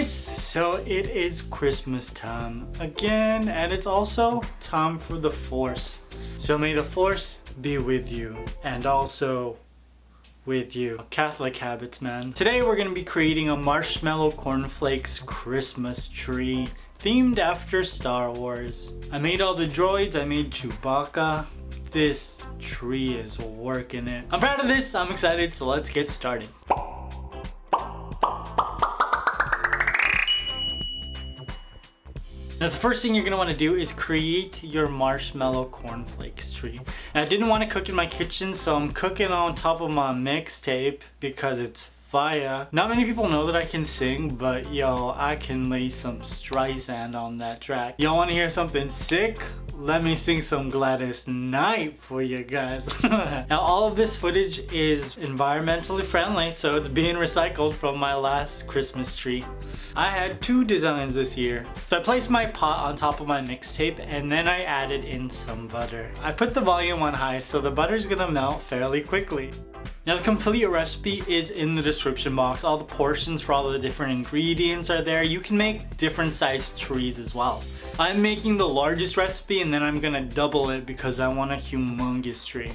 guys, so it is Christmas time again and it's also time for the Force. So may the Force be with you and also with you. Catholic habits, man. Today we're gonna be creating a marshmallow cornflakes Christmas tree themed after Star Wars. I made all the droids, I made Chewbacca. This tree is working it. I'm proud of this, I'm excited, so let's get started. Now the first thing you're want to do is create your marshmallow cornflakes tree. And I didn't want to cook in my kitchen so I'm cooking on top of my mixtape because it's fire. Not many people know that I can sing, but yo, I can lay some Streisand on that track. Y'all wanna hear something sick? Let me sing some Gladys Knight for you guys. now all of this footage is environmentally friendly so it's being recycled from my last Christmas tree. I had two designs this year. So I placed my pot on top of my mixtape and then I added in some butter. I put the volume on high so the butter is gonna melt fairly quickly. Now the complete recipe is in the description box. All the portions for all the different ingredients are there. You can make different sized trees as well. I'm making the largest recipe and then I'm gonna double it because I want a humongous tree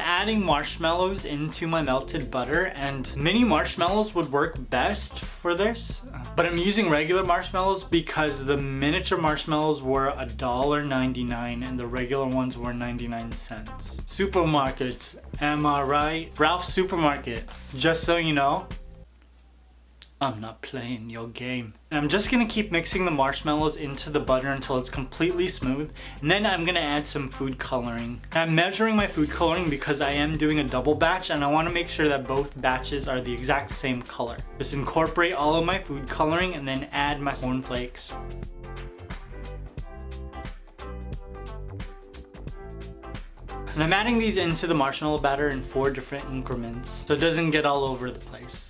adding marshmallows into my melted butter and mini marshmallows would work best for this. But I'm using regular marshmallows because the miniature marshmallows were $1.99 and the regular ones were 99 cents. Supermarket, am I right? Ralph's Supermarket, just so you know, I'm not playing your game. And I'm just gonna keep mixing the marshmallows into the butter until it's completely smooth. And then I'm gonna add some food coloring. I'm measuring my food coloring because I am doing a double batch and I wanna make sure that both batches are the exact same color. Just incorporate all of my food coloring and then add my cornflakes. And I'm adding these into the marshmallow batter in four different increments so it doesn't get all over the place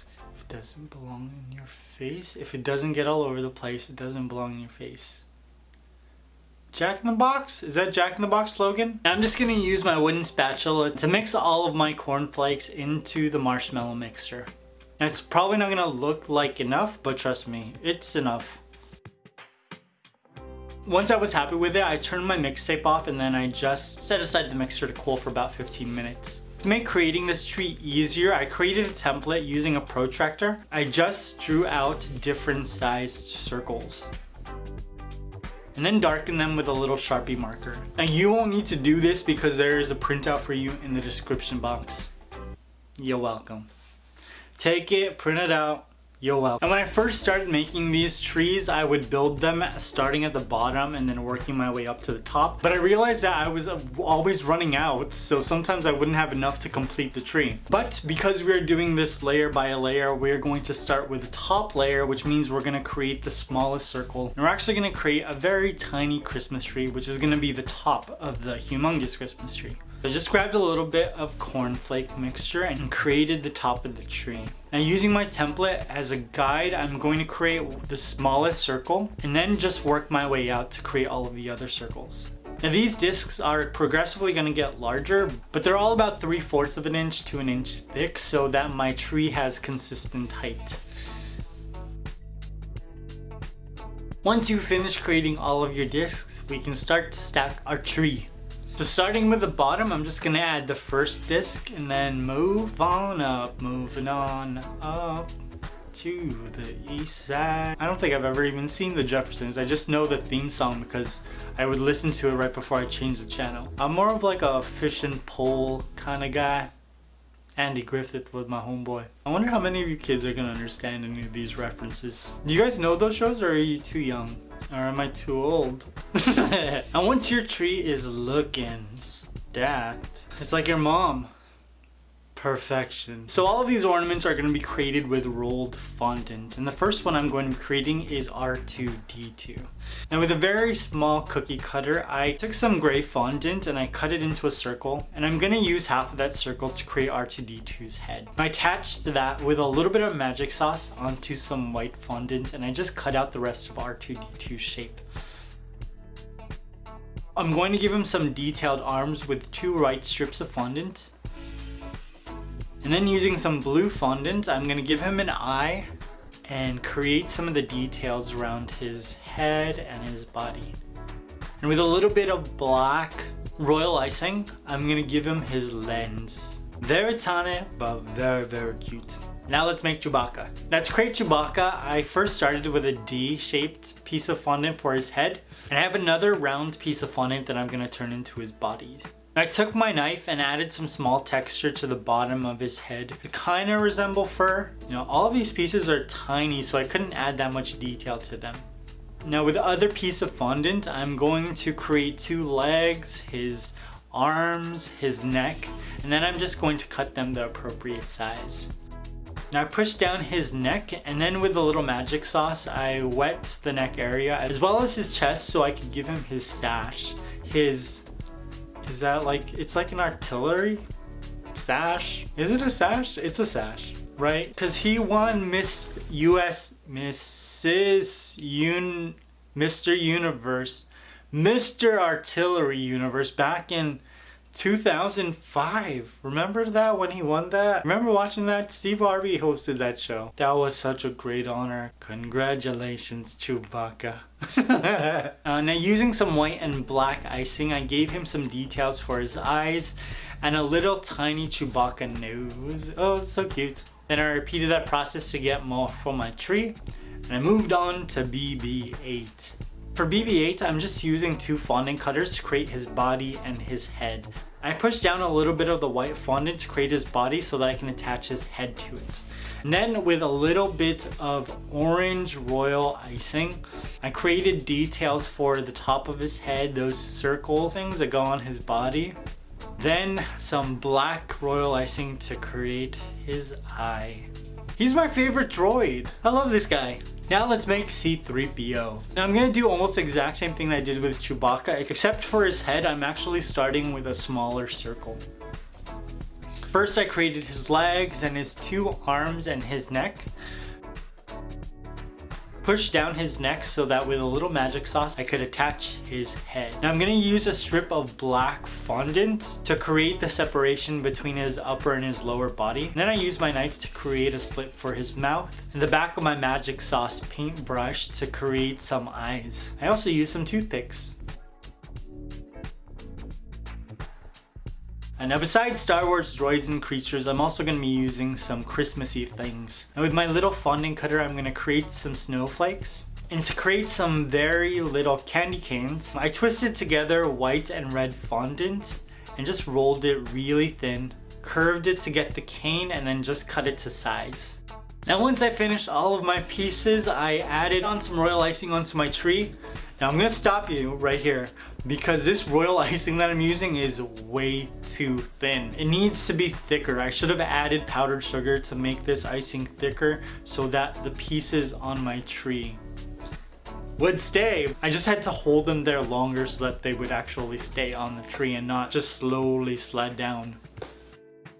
doesn't belong in your face. If it doesn't get all over the place, it doesn't belong in your face. Jack in the Box? Is that Jack in the Box slogan? I'm just gonna use my wooden spatula to mix all of my cornflakes into the marshmallow mixture. And it's probably not gonna look like enough, but trust me, it's enough. Once I was happy with it, I turned my mixtape off and then I just set aside the mixture to cool for about 15 minutes. To make creating this tree easier, I created a template using a protractor. I just drew out different sized circles and then darken them with a little Sharpie marker. Now you won't need to do this because there is a printout for you in the description box. You're welcome. Take it, print it out, welcome. And when I first started making these trees, I would build them starting at the bottom and then working my way up to the top. But I realized that I was uh, always running out, so sometimes I wouldn't have enough to complete the tree. But because we're doing this layer by layer, we're going to start with the top layer, which means we're gonna create the smallest circle. And we're actually gonna create a very tiny Christmas tree, which is gonna be the top of the humongous Christmas tree. I just grabbed a little bit of cornflake mixture and created the top of the tree. Now using my template as a guide, I'm going to create the smallest circle and then just work my way out to create all of the other circles. Now these discs are progressively going to get larger, but they're all about 3 fourths of an inch to an inch thick so that my tree has consistent height. Once you finish creating all of your discs, we can start to stack our tree. So starting with the bottom, I'm just gonna add the first disc and then move on up, moving on up to the east side. I don't think I've ever even seen the Jeffersons. I just know the theme song because I would listen to it right before I changed the channel. I'm more of like a fish and pole kind of guy. Andy Griffith was my homeboy. I wonder how many of you kids are gonna understand any of these references. Do you guys know those shows or are you too young? Or am I too old? and once your tree is looking stacked, it's like your mom. Perfection. So all of these ornaments are going to be created with rolled fondant. And the first one I'm going to be creating is R2-D2. Now with a very small cookie cutter, I took some gray fondant and I cut it into a circle. And I'm going to use half of that circle to create R2-D2's head. I attached that with a little bit of magic sauce onto some white fondant and I just cut out the rest of R2-D2's shape. I'm going to give him some detailed arms with two white strips of fondant and then using some blue fondant, I'm gonna give him an eye and create some of the details around his head and his body. And with a little bit of black royal icing, I'm gonna give him his lens. Very tiny, but very, very cute. Now let's make Chewbacca. Now to create Chewbacca, I first started with a D-shaped piece of fondant for his head. And I have another round piece of fondant that I'm gonna turn into his body. I took my knife and added some small texture to the bottom of his head to kind of resemble fur. You know, all of these pieces are tiny so I couldn't add that much detail to them. Now with the other piece of fondant, I'm going to create two legs, his arms, his neck, and then I'm just going to cut them the appropriate size. Now I push down his neck and then with a little magic sauce I wet the neck area as well as his chest so I could give him his sash. His, is that like, it's like an artillery sash? Is it a sash? It's a sash, right? Because he won Miss US, Mrs. Un, Mr. Universe, Mr. Artillery Universe back in 2005. Remember that when he won that? Remember watching that? Steve Harvey hosted that show. That was such a great honor. Congratulations, Chewbacca. uh, now using some white and black icing, I gave him some details for his eyes and a little tiny Chewbacca nose. Oh, it's so cute. Then I repeated that process to get more for my tree and I moved on to BB-8. For BB-8, I'm just using two fondant cutters to create his body and his head. I pushed down a little bit of the white fondant to create his body so that I can attach his head to it. And then with a little bit of orange royal icing, I created details for the top of his head, those circle things that go on his body. Then some black royal icing to create his eye. He's my favorite droid. I love this guy. Now let's make C-3PO. Now I'm gonna do almost the exact same thing I did with Chewbacca, except for his head, I'm actually starting with a smaller circle. First I created his legs and his two arms and his neck push down his neck so that with a little magic sauce I could attach his head. Now I'm going to use a strip of black fondant to create the separation between his upper and his lower body. And then I use my knife to create a slit for his mouth and the back of my magic sauce paintbrush to create some eyes. I also use some toothpicks. And now besides Star Wars droids and creatures, I'm also going to be using some Christmassy things. And with my little fondant cutter, I'm going to create some snowflakes. And to create some very little candy canes, I twisted together white and red fondant and just rolled it really thin, curved it to get the cane and then just cut it to size. Now once I finished all of my pieces, I added on some royal icing onto my tree now I'm gonna stop you right here because this royal icing that I'm using is way too thin. It needs to be thicker. I should have added powdered sugar to make this icing thicker so that the pieces on my tree would stay. I just had to hold them there longer so that they would actually stay on the tree and not just slowly slide down.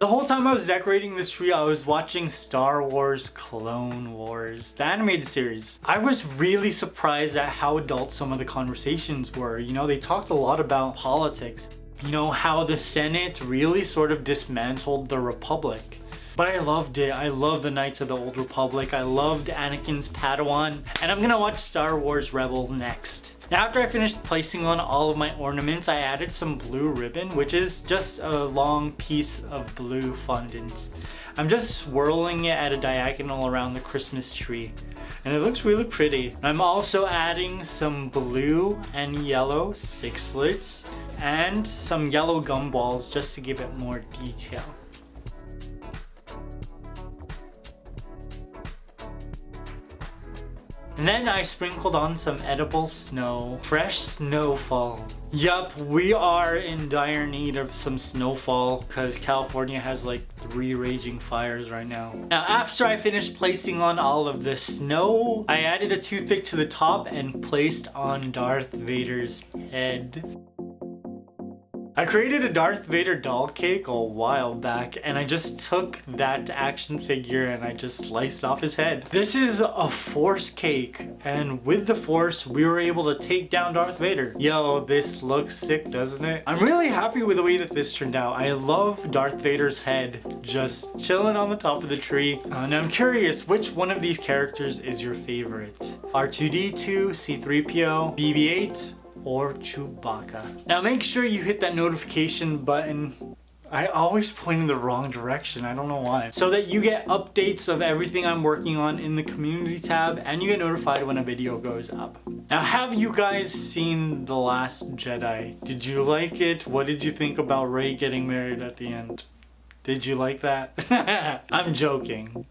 The whole time I was decorating this tree, I was watching Star Wars Clone Wars, the animated series. I was really surprised at how adult some of the conversations were. You know, they talked a lot about politics. You know, how the Senate really sort of dismantled the Republic. But I loved it. I love the Knights of the Old Republic. I loved Anakin's Padawan. And I'm gonna watch Star Wars Rebel next. Now after I finished placing on all of my ornaments, I added some blue ribbon, which is just a long piece of blue fondant. I'm just swirling it at a diagonal around the Christmas tree and it looks really pretty. I'm also adding some blue and yellow sixlets and some yellow gumballs just to give it more detail. Then I sprinkled on some edible snow. Fresh snowfall. Yup, we are in dire need of some snowfall because California has like three raging fires right now. Now after I finished placing on all of the snow, I added a toothpick to the top and placed on Darth Vader's head. I created a Darth Vader doll cake a while back and I just took that action figure and I just sliced off his head. This is a Force cake and with the Force we were able to take down Darth Vader. Yo, this looks sick, doesn't it? I'm really happy with the way that this turned out. I love Darth Vader's head just chilling on the top of the tree. Uh, and I'm curious, which one of these characters is your favorite? R2-D2, C-3PO, BB-8, or Chewbacca. Now make sure you hit that notification button I always point in the wrong direction, I don't know why. So that you get updates of everything I'm working on in the community tab and you get notified when a video goes up. Now have you guys seen The Last Jedi? Did you like it? What did you think about Rey getting married at the end? Did you like that? I'm joking.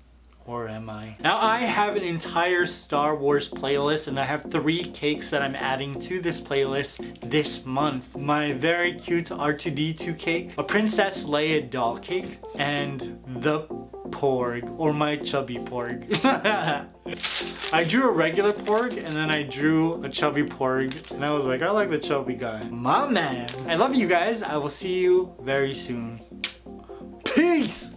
Or am I? Now I have an entire Star Wars playlist and I have three cakes that I'm adding to this playlist this month. My very cute R2-D2 cake, a Princess Leia doll cake, and the porg, or my chubby porg. I drew a regular porg and then I drew a chubby porg and I was like, I like the chubby guy. My man. I love you guys. I will see you very soon. Peace!